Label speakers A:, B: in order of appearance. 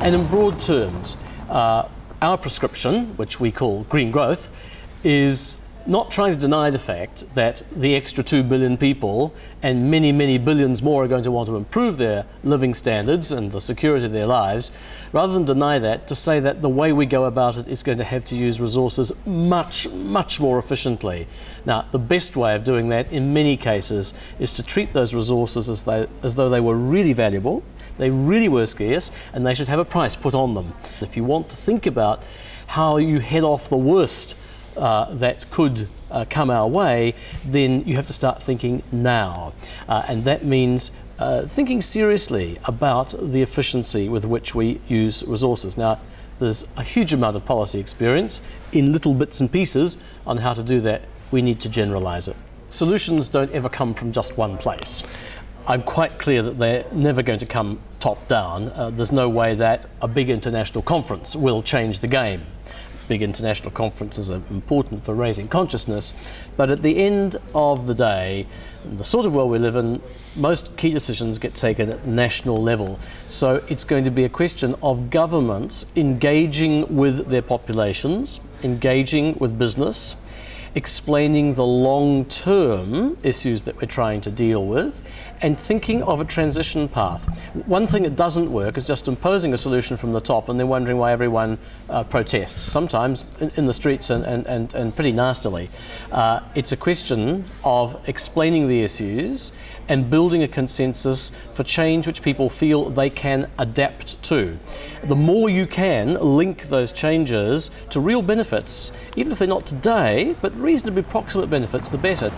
A: And in broad terms, uh, our prescription, which we call green growth, is not trying to deny the fact that the extra 2 billion people and many, many billions more are going to want to improve their living standards and the security of their lives, rather than deny that, to say that the way we go about it is going to have to use resources much, much more efficiently. Now, the best way of doing that in many cases is to treat those resources as, as though they were really valuable, they really were scarce, and they should have a price put on them. If you want to think about how you head off the worst uh, that could uh, come our way, then you have to start thinking now. Uh, and that means uh, thinking seriously about the efficiency with which we use resources. Now, there's a huge amount of policy experience in little bits and pieces on how to do that. We need to generalize it. Solutions don't ever come from just one place. I'm quite clear that they're never going to come top down. Uh, there's no way that a big international conference will change the game big international conferences are important for raising consciousness, but at the end of the day, the sort of world we live in, most key decisions get taken at national level. So it's going to be a question of governments engaging with their populations, engaging with business, explaining the long-term issues that we're trying to deal with and thinking of a transition path. One thing that doesn't work is just imposing a solution from the top and then wondering why everyone uh, protests, sometimes in, in, the streets and, and, and, and pretty nastily. Uh, it's a question of explaining the issues and building a consensus for change which people feel they can adapt to. The more you can link those changes to real benefits, even if they're not today, but reasonably proximate benefits, the better.